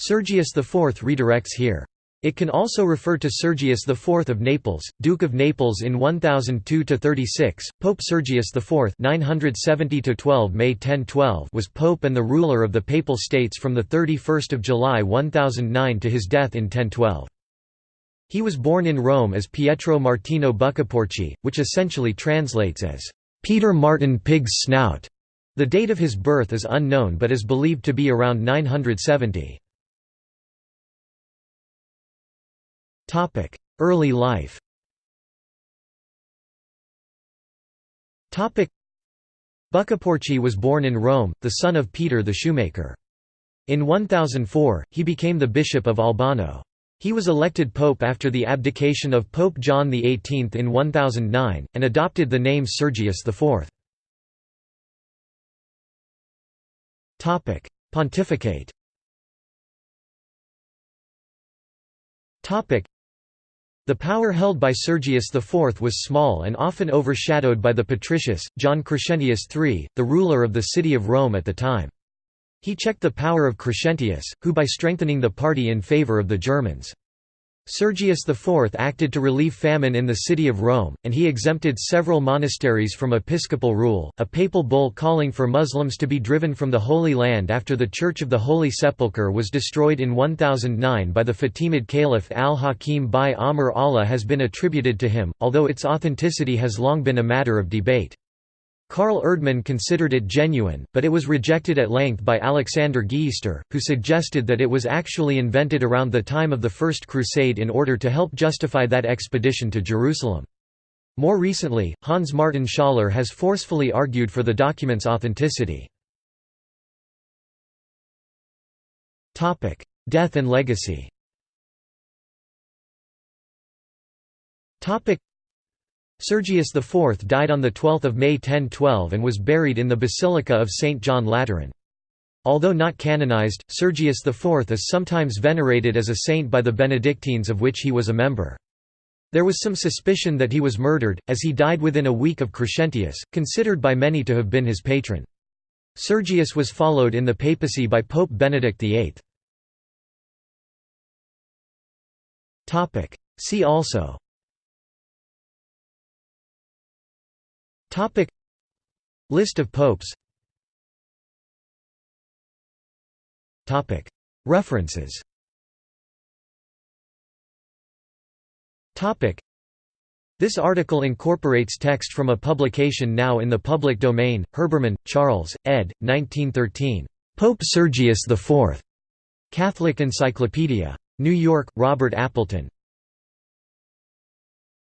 Sergius IV redirects here. It can also refer to Sergius IV of Naples, Duke of Naples in 1002–36. Pope Sergius IV 970 May 1012 was pope and the ruler of the Papal States from 31 July 1009 to his death in 1012. He was born in Rome as Pietro Martino Buccaporci, which essentially translates as, "'Peter Martin Pig's Snout'". The date of his birth is unknown but is believed to be around 970. Early life Buccaporci was born in Rome, the son of Peter the shoemaker. In 1004, he became the bishop of Albano. He was elected pope after the abdication of Pope John XVIII in 1009, and adopted the name Sergius IV. Pontificate the power held by Sergius IV was small and often overshadowed by the patricius, John Crescentius III, the ruler of the city of Rome at the time. He checked the power of Crescentius, who by strengthening the party in favor of the Germans. Sergius IV acted to relieve famine in the city of Rome, and he exempted several monasteries from episcopal rule. A papal bull calling for Muslims to be driven from the Holy Land after the Church of the Holy Sepulchre was destroyed in 1009 by the Fatimid Caliph al-Hakim bi Amr Allah has been attributed to him, although its authenticity has long been a matter of debate. Carl Erdmann considered it genuine, but it was rejected at length by Aleksander Gieysztor, who suggested that it was actually invented around the time of the First Crusade in order to help justify that expedition to Jerusalem. More recently, Hans Martin Schaller has forcefully argued for the document's authenticity. Death and legacy Sergius IV died on 12 May 1012 and was buried in the Basilica of St. John Lateran. Although not canonized, Sergius IV is sometimes venerated as a saint by the Benedictines of which he was a member. There was some suspicion that he was murdered, as he died within a week of Crescentius, considered by many to have been his patron. Sergius was followed in the papacy by Pope Benedict VIII. See also Topic List of popes Topic References Topic This article incorporates text from a publication now in the public domain, Herbermann, Charles, ed. 1913. Pope Sergius IV. Catholic Encyclopedia. New York, Robert Appleton.